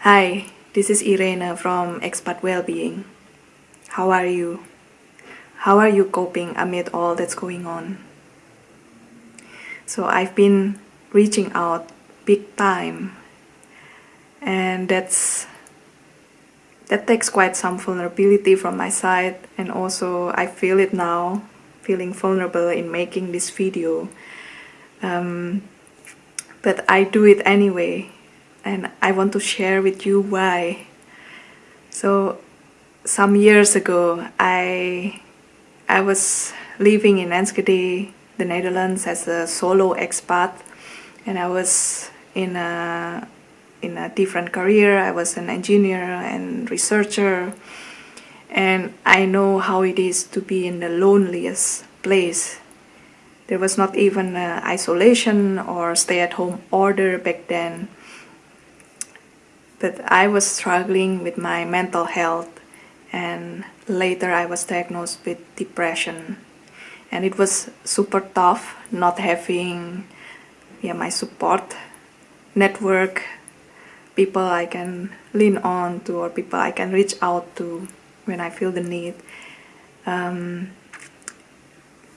Hi, this is Irene from Expat Wellbeing. How are you? How are you coping amid all that's going on? So I've been reaching out big time and that's that takes quite some vulnerability from my side and also I feel it now feeling vulnerable in making this video um, but I do it anyway and I want to share with you why. So some years ago I I was living in Enschede, the Netherlands as a solo expat and I was in a in a different career. I was an engineer and researcher and I know how it is to be in the loneliest place. There was not even uh, isolation or stay-at-home order back then but I was struggling with my mental health and later I was diagnosed with depression. And it was super tough not having yeah, my support network people I can lean on to or people I can reach out to when I feel the need. Um,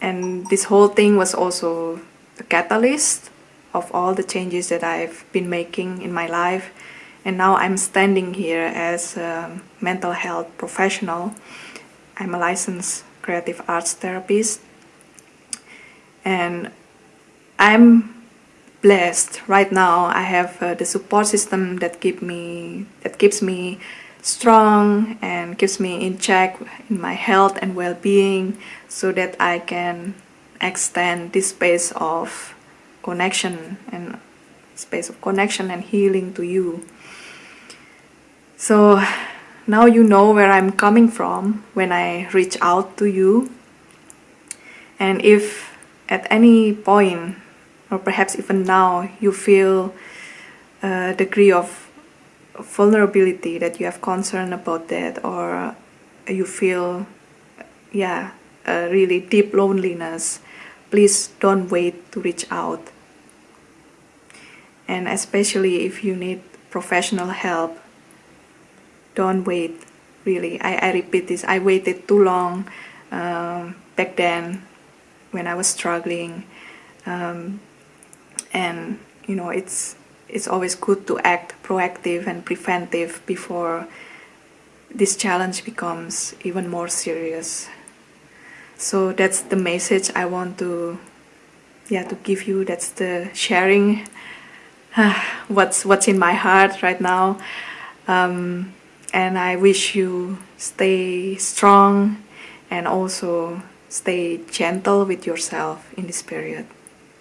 and this whole thing was also a catalyst of all the changes that I've been making in my life and now I'm standing here as a mental health professional. I'm a licensed creative arts therapist. And I'm blessed. Right now I have uh, the support system that keep me that keeps me strong and keeps me in check in my health and well-being so that I can extend this space of connection and space of connection and healing to you so now you know where I'm coming from when I reach out to you. And if at any point, or perhaps even now, you feel a degree of vulnerability that you have concern about that, or you feel, yeah, a really deep loneliness, please don't wait to reach out. And especially if you need professional help, don't wait really. I, I repeat this I waited too long um, back then when I was struggling. Um, and you know it's it's always good to act proactive and preventive before this challenge becomes even more serious. So that's the message I want to yeah to give you. That's the sharing. What's what's in my heart right now. Um, and I wish you stay strong and also stay gentle with yourself in this period.